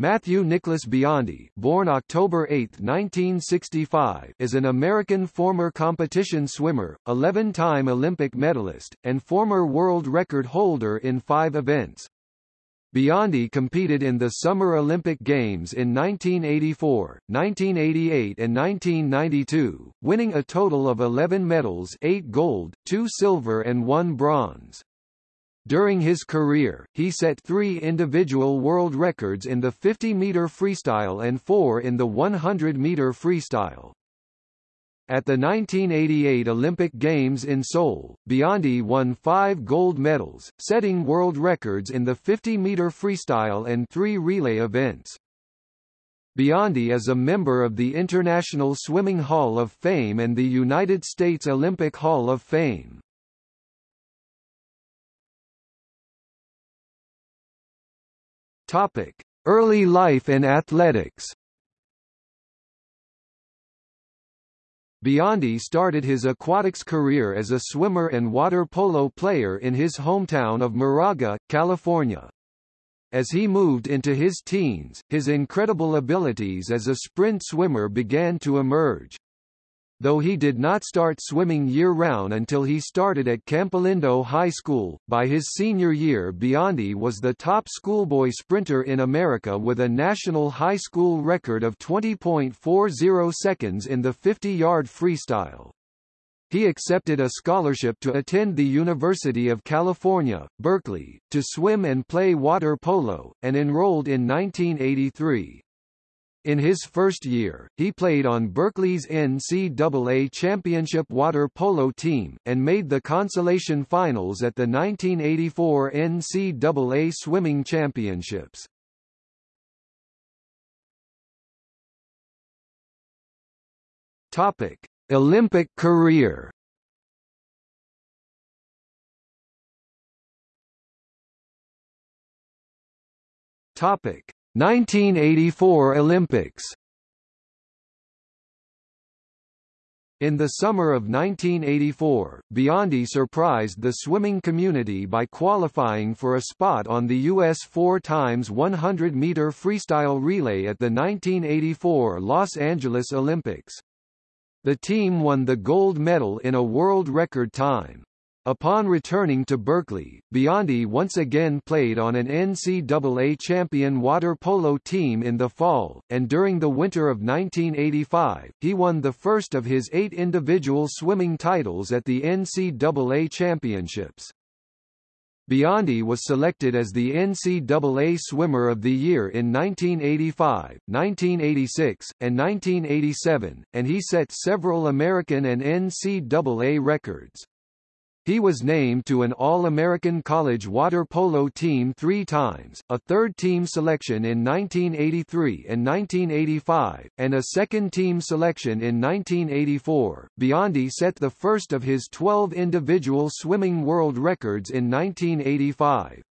Matthew Nicholas Biondi born October 8, 1965, is an American former competition swimmer, 11-time Olympic medalist, and former world record holder in five events. Biondi competed in the Summer Olympic Games in 1984, 1988 and 1992, winning a total of 11 medals 8 gold, 2 silver and 1 bronze. During his career, he set three individual world records in the 50-meter freestyle and four in the 100-meter freestyle. At the 1988 Olympic Games in Seoul, Biondi won five gold medals, setting world records in the 50-meter freestyle and three relay events. Biondi is a member of the International Swimming Hall of Fame and the United States Olympic Hall of Fame. Topic: Early life and athletics. Biondi started his aquatics career as a swimmer and water polo player in his hometown of Moraga, California. As he moved into his teens, his incredible abilities as a sprint swimmer began to emerge. Though he did not start swimming year-round until he started at Campolindo High School, by his senior year Biondi was the top schoolboy sprinter in America with a national high school record of 20.40 seconds in the 50-yard freestyle. He accepted a scholarship to attend the University of California, Berkeley, to swim and play water polo, and enrolled in 1983. In his first year, he played on Berkeley's NCAA championship water polo team, and made the consolation finals at the 1984 NCAA swimming championships. Topic: Olympic career. Topic: 1984 Olympics In the summer of 1984, Biondi surprised the swimming community by qualifying for a spot on the U.S. 4x100-meter freestyle relay at the 1984 Los Angeles Olympics. The team won the gold medal in a world record time. Upon returning to Berkeley, Biondi once again played on an NCAA champion water polo team in the fall, and during the winter of 1985, he won the first of his eight individual swimming titles at the NCAA championships. Biondi was selected as the NCAA Swimmer of the Year in 1985, 1986, and 1987, and he set several American and NCAA records. He was named to an All-American College water polo team three times, a third-team selection in 1983 and 1985, and a second-team selection in 1984. Biondi set the first of his 12 individual swimming world records in 1985.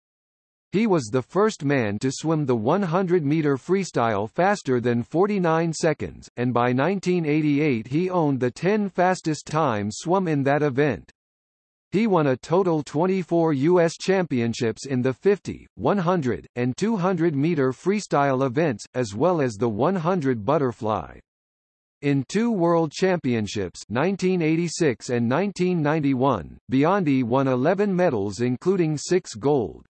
He was the first man to swim the 100-meter freestyle faster than 49 seconds, and by 1988 he owned the 10 fastest times swum in that event. He won a total 24 U.S. championships in the 50, 100, and 200 meter freestyle events, as well as the 100 butterfly. In two World Championships 1986 and 1991, Biondi won 11 medals including six gold.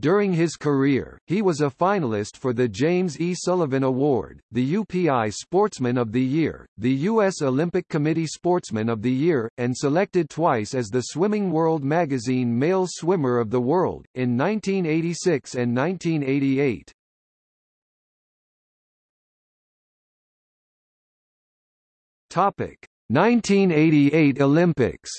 During his career, he was a finalist for the James E. Sullivan Award, the UPI Sportsman of the Year, the U.S. Olympic Committee Sportsman of the Year, and selected twice as the Swimming World magazine Male Swimmer of the World, in 1986 and 1988. Topic: 1988 Olympics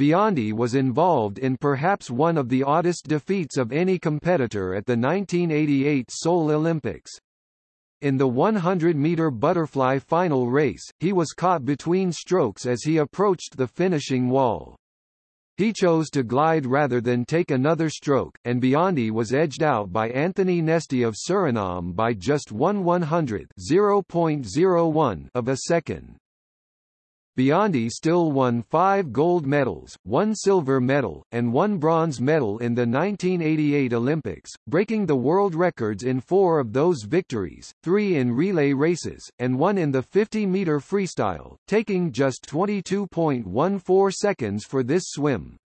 Biondi was involved in perhaps one of the oddest defeats of any competitor at the 1988 Seoul Olympics. In the 100-meter butterfly final race, he was caught between strokes as he approached the finishing wall. He chose to glide rather than take another stroke, and Biondi was edged out by Anthony Nesty of Suriname by just 1 100 of a second. Biondi still won five gold medals, one silver medal, and one bronze medal in the 1988 Olympics, breaking the world records in four of those victories, three in relay races, and one in the 50-meter freestyle, taking just 22.14 seconds for this swim.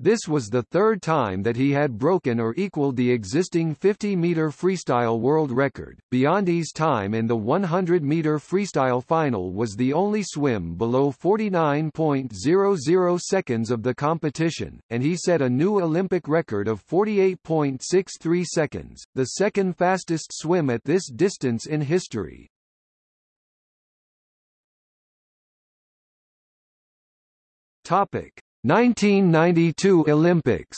This was the third time that he had broken or equaled the existing 50-meter freestyle world record. Biondi's time in the 100-meter freestyle final was the only swim below 49.00 seconds of the competition, and he set a new Olympic record of 48.63 seconds, the second fastest swim at this distance in history. Topic 1992 Olympics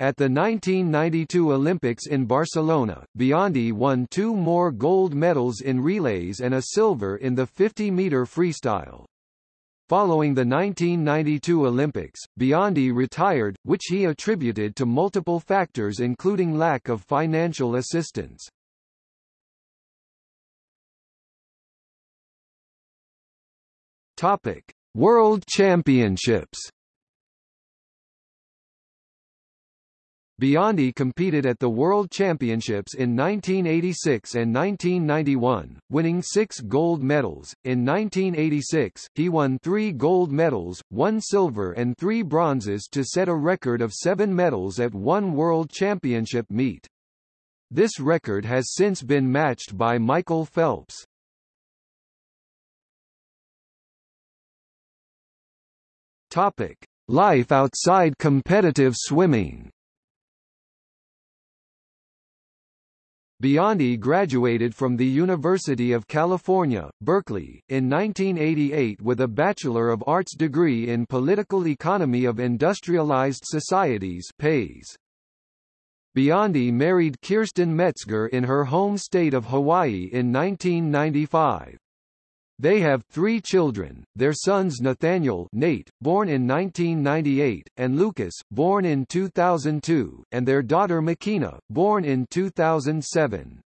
At the 1992 Olympics in Barcelona, Biondi won two more gold medals in relays and a silver in the 50-meter freestyle. Following the 1992 Olympics, Biondi retired, which he attributed to multiple factors including lack of financial assistance. Topic: World Championships. Biondi competed at the World Championships in 1986 and 1991, winning six gold medals. In 1986, he won three gold medals, one silver and three bronzes to set a record of seven medals at one World Championship meet. This record has since been matched by Michael Phelps. Topic: Life outside competitive swimming. Biondi graduated from the University of California, Berkeley, in 1988 with a Bachelor of Arts degree in Political Economy of Industrialized Societies PAES. Biondi married Kirsten Metzger in her home state of Hawaii in 1995. They have three children, their sons Nathaniel Nate, born in 1998, and Lucas, born in 2002, and their daughter Makena, born in 2007.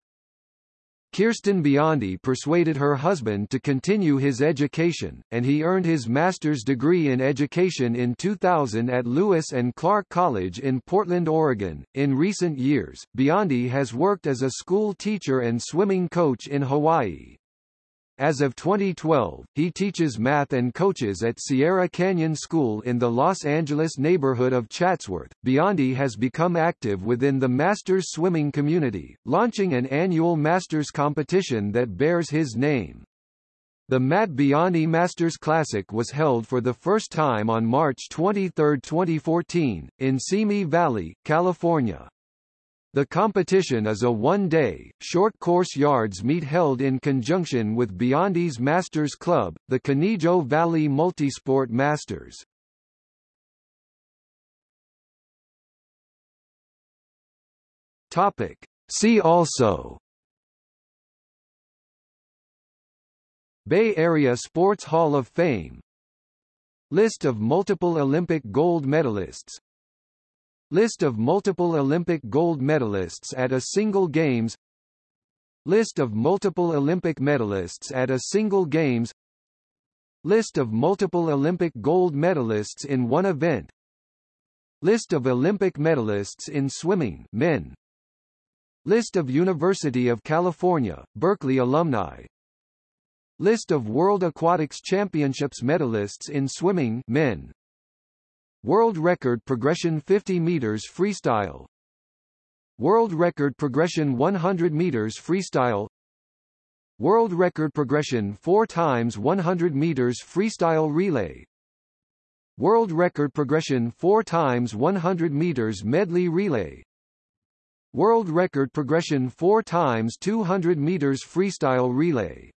Kirsten Biondi persuaded her husband to continue his education, and he earned his master's degree in education in 2000 at Lewis and Clark College in Portland, Oregon. In recent years, Biondi has worked as a school teacher and swimming coach in Hawaii. As of 2012, he teaches math and coaches at Sierra Canyon School in the Los Angeles neighborhood of Chatsworth. Biondi has become active within the Masters swimming community, launching an annual Masters competition that bears his name. The Matt Biondi Masters Classic was held for the first time on March 23, 2014, in Simi Valley, California. The competition is a one-day, short-course yards meet held in conjunction with Biondi's Masters Club, the Conejo Valley Multisport Masters. Topic. See also Bay Area Sports Hall of Fame List of multiple Olympic gold medalists List of multiple Olympic gold medalists at a single Games. List of multiple Olympic medalists at a single Games. List of multiple Olympic gold medalists in one event. List of Olympic medalists in swimming men. List of University of California, Berkeley alumni. List of World Aquatics Championships medalists in swimming men World record progression 50 meters freestyle. World record progression 100 meters freestyle. World record progression 4 times 100 meters freestyle relay. World record progression 4 times 100 meters medley relay. World record progression 4 times 200 meters freestyle relay